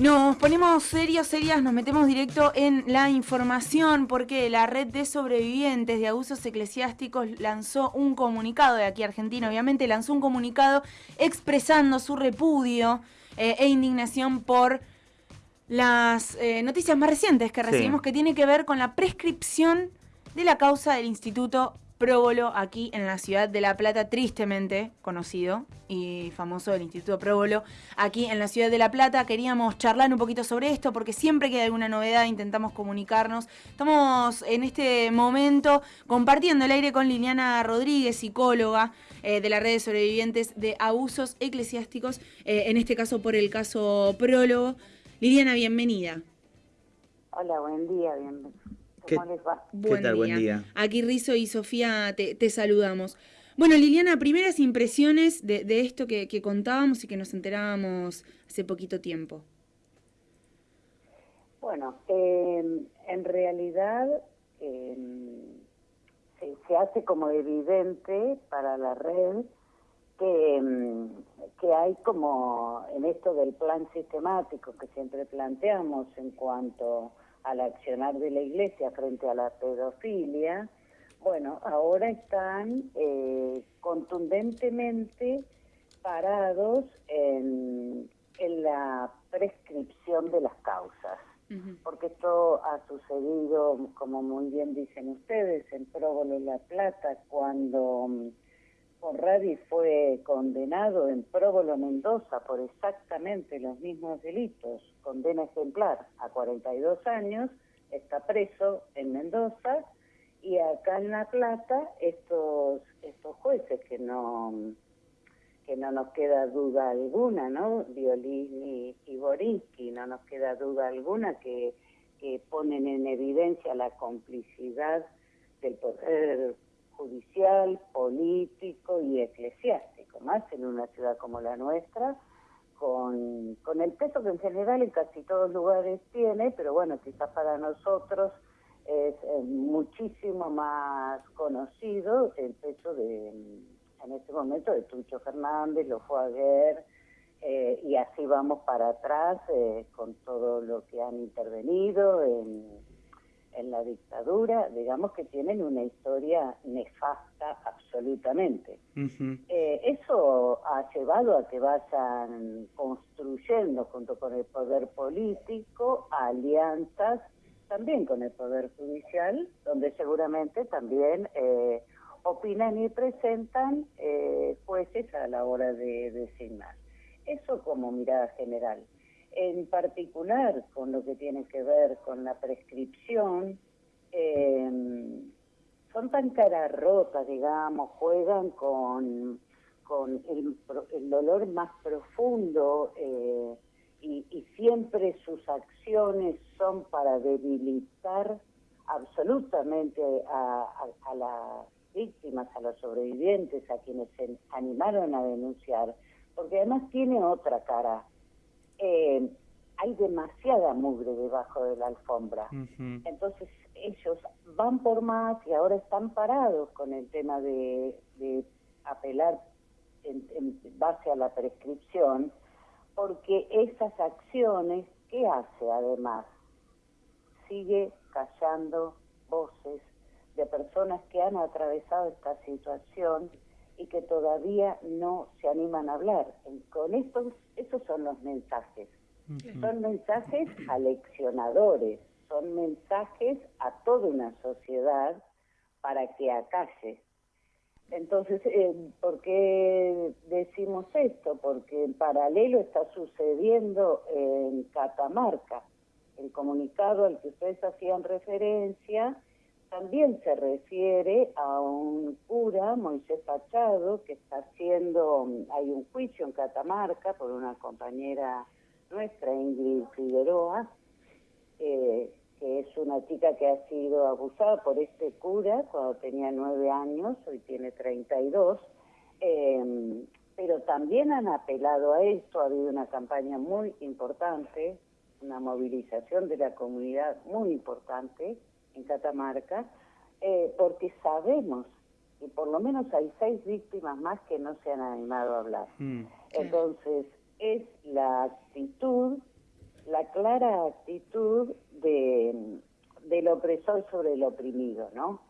Nos ponemos serios, serias, nos metemos directo en la información porque la red de sobrevivientes de abusos eclesiásticos lanzó un comunicado, de aquí Argentina obviamente, lanzó un comunicado expresando su repudio eh, e indignación por las eh, noticias más recientes que recibimos que tiene que ver con la prescripción de la causa del Instituto Próbolo aquí en la ciudad de La Plata, tristemente conocido y famoso el Instituto Próbolo aquí en la ciudad de La Plata. Queríamos charlar un poquito sobre esto porque siempre que hay alguna novedad intentamos comunicarnos. Estamos en este momento compartiendo el aire con Liliana Rodríguez, psicóloga eh, de la red de sobrevivientes de abusos eclesiásticos, eh, en este caso por el caso Prólogo. Liliana, bienvenida. Hola, buen día, bienvenida. ¿Cómo les va? Buen tal? Día. Buen día. Aquí Rizo y Sofía te, saludamos. Bueno, Liliana, primeras impresiones de, esto que, contábamos y que nos enterábamos hace poquito tiempo. Bueno, em, en realidad em, se, hace como evidente para la red que, em, que hay como en esto del plan sistemático que siempre planteamos en cuanto al accionar de la iglesia frente a la pedofilia, bueno, ahora están eh, contundentemente parados en, la prescripción de las causas, porque esto ha sucedido, como muy bien dicen ustedes, en Próbolo La Plata, cuando Conradi fue condenado en Próbolo Mendoza por exactamente los mismos delitos, condena ejemplar a 42 años, está preso en Mendoza y acá en La Plata estos estos jueces que no que no nos queda duda alguna, ¿no? Violini y Borinsky, no nos queda duda alguna que, que ponen en evidencia la complicidad del poder judicial, político y eclesiástico, más en una ciudad como la nuestra, con, con el peso que en general en casi todos lugares tiene, pero bueno, quizás para nosotros es muchísimo más conocido el peso de, en este momento, de Tucho Fernández, lo fue a ver, eh, y así vamos para atrás eh, con todo lo que han intervenido en en la dictadura, digamos que tienen una historia nefasta absolutamente. Eh, eso ha llevado a que vayan construyendo junto con el poder político alianzas también con el poder judicial, donde seguramente también eh, opinan y presentan eh, jueces a la hora de designar. Eso como mirada general en particular con lo que tiene que ver con la prescripción, eh, son tan caras rotas, digamos, juegan con, el, dolor más profundo eh, y, siempre sus acciones son para debilitar absolutamente a las víctimas, a los sobrevivientes, a quienes se animaron a denunciar, porque además tiene otra cara eh, hay demasiada mugre debajo de la alfombra. Entonces ellos van por más y ahora están parados con el tema de, apelar en, base a la prescripción, porque esas acciones, ¿qué hace además? Sigue callando voces de personas que han atravesado esta situación y que todavía no se animan a hablar. Con estos, esos son los mensajes. Son mensajes aleccionadores, son mensajes a toda una sociedad para que acalle. Entonces, eh, ¿por qué decimos esto? Porque en paralelo está sucediendo en Catamarca. El comunicado al que ustedes hacían referencia también se refiere a un cura, Moisés Pachado, que está haciendo, hay un juicio en Catamarca por una compañera nuestra, Ingrid Figueroa, eh, que es una chica que ha sido abusada por este cura cuando tenía nueve años, hoy tiene 32, eh, pero también han apelado a esto, ha habido una campaña muy importante, una movilización de la comunidad muy importante, en Catamarca, eh, porque sabemos que por lo menos hay seis víctimas más que no se han animado a hablar. Mm. Entonces, es la actitud la la clara actitud de, del opresor sobre el oprimido, ¿no?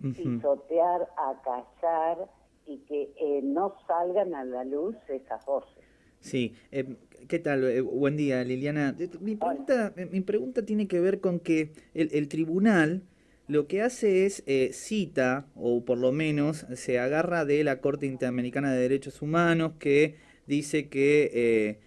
Pisotear, acallar y que eh, no salgan a la luz esas voces. Sí, eh, ¿qué tal? Eh, buen día, Liliana. Mi pregunta, mi pregunta tiene que ver con que el, tribunal lo que hace es cita, o por lo menos se agarra de la Corte Interamericana de Derechos Humanos, que dice que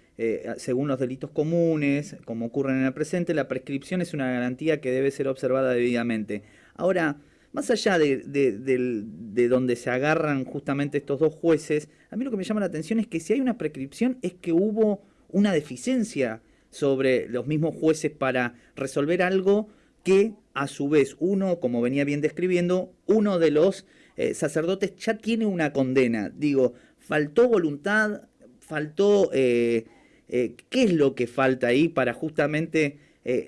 según los delitos comunes, como ocurre en el presente, la prescripción es una garantía que debe ser observada debidamente. Ahora, más allá de, de, donde se agarran justamente estos dos jueces, a mí lo que me llama la atención es que si hay una prescripción es que hubo una deficiencia sobre los mismos jueces para resolver algo que a su vez uno, como venía bien describiendo, uno de los eh, sacerdotes ya tiene una condena. Digo, faltó voluntad, faltó... Eh, eh, ¿Qué es lo que falta ahí para justamente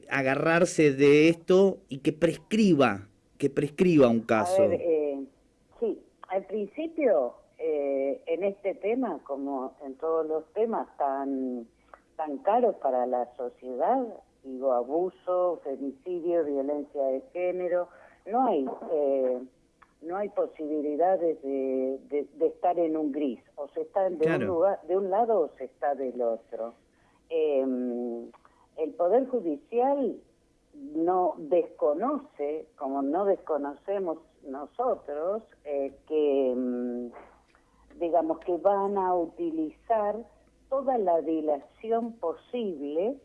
agarrarse de esto y que prescriba que prescriba un caso. Sí, al principio, eh, en este tema, como en todos los temas tan, tan caros para la sociedad, digo, abuso, femicidio, violencia de género, no hay... Eh, no hay posibilidades de, de, estar en un gris, o se está de, un lugar, de un lado o se está del otro. Em, el Poder Judicial no desconoce, como no desconocemos nosotros, eh, que mm, digamos que van a utilizar toda la dilación posible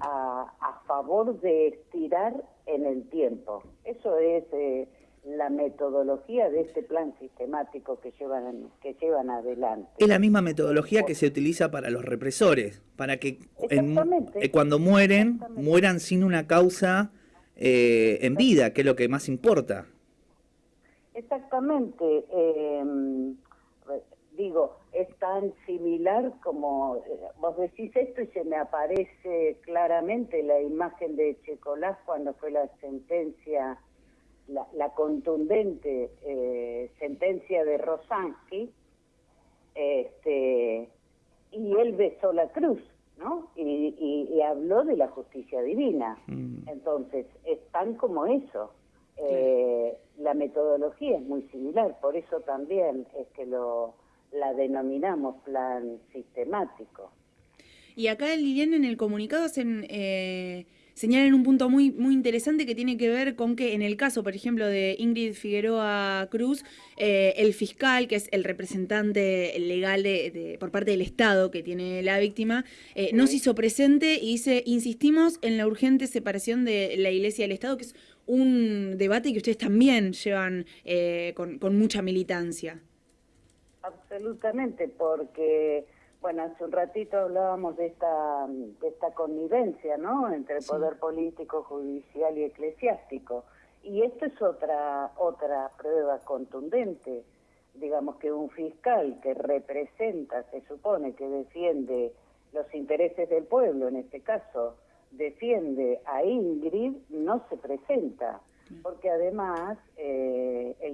a, a, favor de estirar en el tiempo. Eso es eh, la metodología de este plan sistemático que llevan que llevan adelante. Es la misma metodología que se utiliza para los represores, para que eh, cuando mueren mueran sin una causa eh, en vida, que es lo que más importa. Exactamente. Em, tan similar como eh, vos decís esto y se me aparece claramente la imagen de Checolás cuando fue la sentencia la, contundente eh, sentencia de Rosansky, este, y él besó la cruz, ¿no? Y, habló de la justicia divina. Mm. Entonces, es tan como eso. Eh, la metodología es muy similar, por eso también es que lo la denominamos plan sistemático. Y acá, Liliana, en el comunicado hacen... Eh señalan un punto muy, muy interesante que tiene que ver con que en el caso, por ejemplo, de Ingrid Figueroa Cruz, eh, el fiscal, que es el representante legal de, por parte del Estado que tiene la víctima, eh, no se hizo presente y dice, insistimos en la urgente separación de la Iglesia y del Estado, que es un debate que ustedes también llevan eh, con, con mucha militancia. Absolutamente, porque bueno, hace un ratito hablábamos de esta, de esta connivencia, ¿no? Entre poder político, judicial y eclesiástico. Y esto es otra, otra prueba contundente. Digamos que un fiscal que representa, se supone que defiende los intereses del pueblo, en este caso, defiende a Ingrid, no se presenta. Porque además, eh,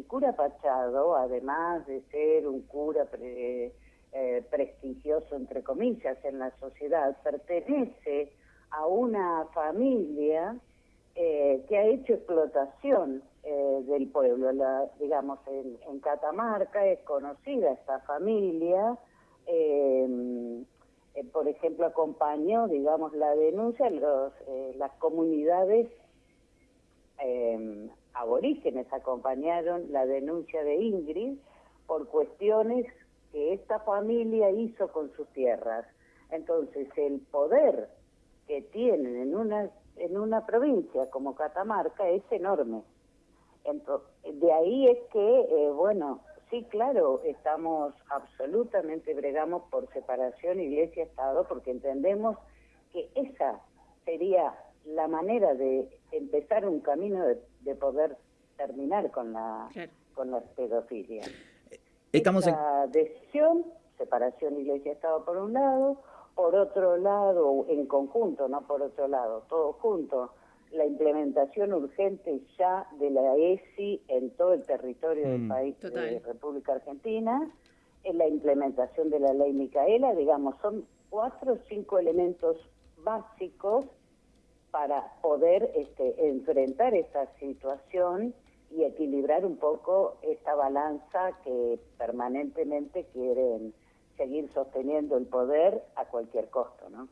el cura Pachado, además de ser un cura... Pre, eh, prestigioso, entre comillas, en la sociedad, pertenece a una familia eh, que ha hecho explotación eh, del pueblo. La, digamos, en, Catamarca es conocida esta familia. por ejemplo, acompañó, digamos, la denuncia los, las comunidades aborígenes acompañaron la denuncia de Ingrid por cuestiones que esta familia hizo con sus tierras. Entonces, el poder que tienen en una, en una provincia como Catamarca es enorme. Entonces, de ahí es que, eh, bueno, sí, claro, estamos absolutamente bregamos por separación iglesia-estado porque entendemos que esa sería la manera de empezar un camino de, poder terminar con la, con la pedofilia. Estamos Esta decisión, separación iglesia-estado por un lado, por otro lado, en conjunto, no por otro lado, todo junto, la implementación urgente ya de la ESI en todo el territorio del mm. país de República Argentina, en la implementación de la ley Micaela, digamos, son cuatro o cinco elementos básicos para poder este, enfrentar esta situación y equilibrar un poco esta balanza que permanentemente quieren seguir sosteniendo el poder a cualquier costo. ¿no?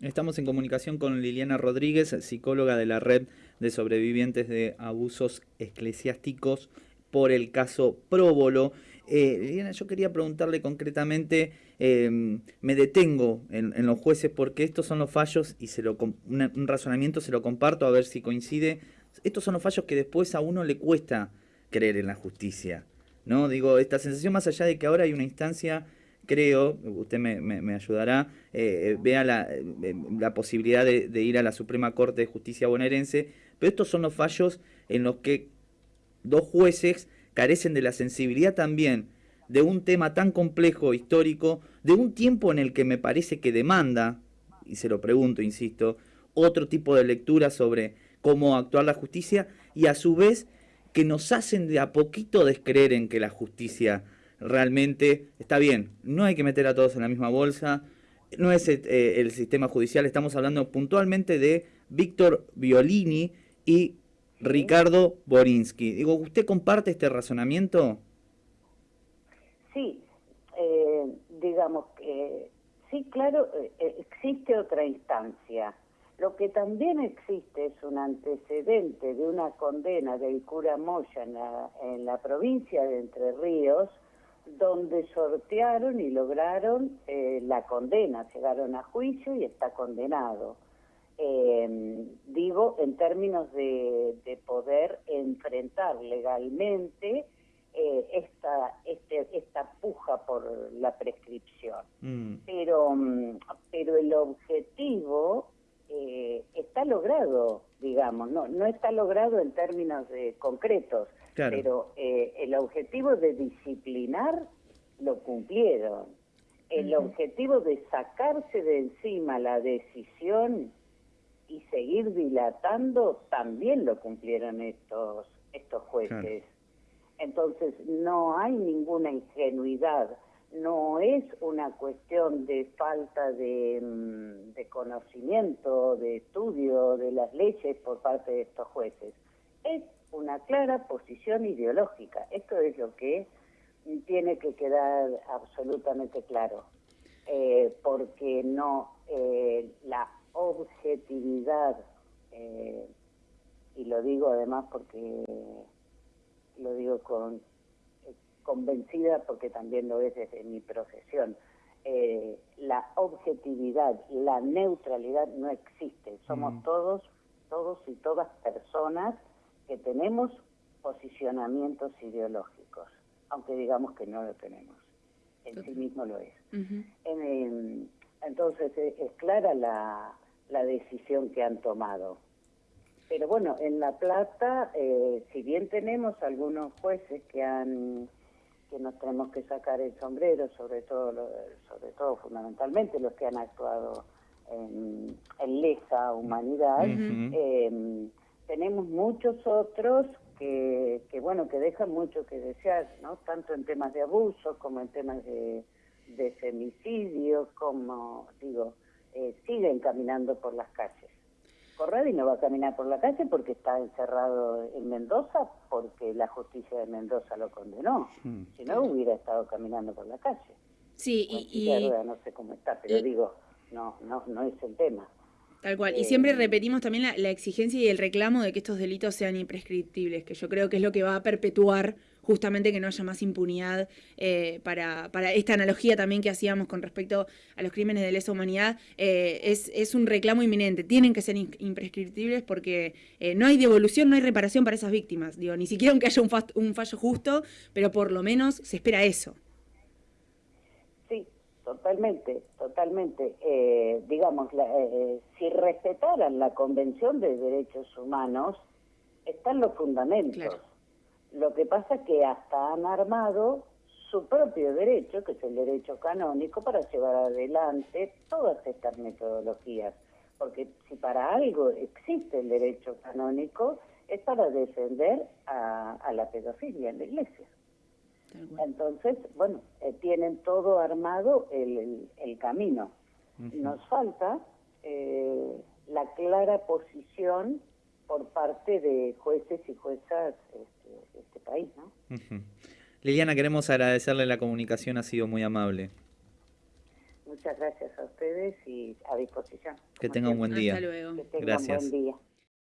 Estamos en comunicación con Liliana Rodríguez, psicóloga de la Red de Sobrevivientes de Abusos Eclesiásticos por el caso Próbolo. Eh, Liliana, yo quería preguntarle concretamente, em, me detengo en, los jueces porque estos son los fallos y se lo, un razonamiento se lo comparto a ver si coincide. Estos son los fallos que después a uno le cuesta creer en la justicia. ¿no? Digo, esta sensación más allá de que ahora hay una instancia creo, usted me, ayudará, eh, vea la, eh, posibilidad de, ir a la Suprema Corte de Justicia bonaerense, pero estos son los fallos en los que dos jueces carecen de la sensibilidad también de un tema tan complejo, histórico, de un tiempo en el que me parece que demanda, y se lo pregunto, insisto, otro tipo de lectura sobre cómo actuar la justicia, y a su vez que nos hacen de a poquito descreer en que la justicia realmente está bien. No hay que meter a todos en la misma bolsa. No es eh, el sistema judicial. Estamos hablando puntualmente de Víctor Violini y Ricardo Borinsky. Digo, ¿usted comparte este razonamiento? Sí, eh, digamos que sí, claro, eh, existe otra instancia. Lo que también existe es un antecedente de una condena del cura Moya en la, en la provincia de Entre Ríos, donde sortearon y lograron eh, la condena, llegaron a juicio y está condenado. Eh, digo, en términos de, poder enfrentar legalmente eh, esta, este, esta puja por la prescripción. Mm. Pero, mm, pero el objetivo está logrado, digamos, no, no está logrado en términos de concretos, pero eh, el objetivo de disciplinar lo cumplieron. El objetivo de sacarse de encima la decisión seguir dilatando también lo cumplieron estos estos jueces. Entonces no hay ninguna ingenuidad, no es una cuestión de falta de, mm, de conocimiento, de estudio de las leyes por parte de estos jueces. Es una clara posición ideológica. Esto es lo que tiene que quedar absolutamente claro, eh, porque no eh, la objetividad, eh, y lo digo además porque lo digo con convencida porque también lo es desde mi profesión, la objetividad, la neutralidad no existe, somos mm. todos, todos y todas personas que tenemos posicionamientos ideológicos, aunque digamos que no lo tenemos. En sí mismo lo es. Entonces eh, es, clara la, la, decisión que han tomado. Pero bueno, en La Plata, eh, si bien tenemos algunos jueces que han que nos tenemos que sacar el sombrero, sobre todo, sobre todo fundamentalmente los que han actuado en, en lesa humanidad, tenemos muchos otros que, que, bueno, que dejan mucho que desear, ¿no? Tanto en temas de abuso como en temas de, de femicidio, como, digo, eh, siguen caminando por las calles. Corradi no va a caminar por la calle porque está encerrado en Mendoza, porque la justicia de Mendoza lo condenó. Hmm. Si no, hubiera estado caminando por la calle. Sí, y... no sé cómo está, pero digo, no, no, no es el tema. Tal cual. Y siempre eh, repetimos también la, exigencia y el reclamo de que estos delitos sean imprescriptibles, que yo creo que es lo que va a perpetuar justamente que no haya más impunidad eh, para, para, esta analogía también que hacíamos con respecto a los crímenes de lesa humanidad. Eh, es, es, un reclamo inminente. Tienen que ser imprescriptibles porque no hay devolución, no hay reparación para esas víctimas. Digo, ni siquiera aunque haya un, un fallo justo, pero por lo menos se espera eso. Totalmente, totalmente. Eh, digamos, eh, si respetaran la Convención de Derechos Humanos, están los fundamentos. Lo que pasa es que hasta han armado su propio derecho, que es el derecho canónico, para llevar adelante todas estas metodologías. Porque si para algo existe el derecho canónico, es para defender a la pedofilia en la Iglesia. Entonces, bueno, eh, tienen todo armado el, el, camino. Nos falta eh, la clara posición por parte de jueces y juezas este, de este país. ¿no? Liliana, queremos agradecerle la comunicación, ha sido muy amable. Muchas gracias a ustedes y a disposición. Que tenga un buen día. Hasta luego. Que tengan Gracias. buen día.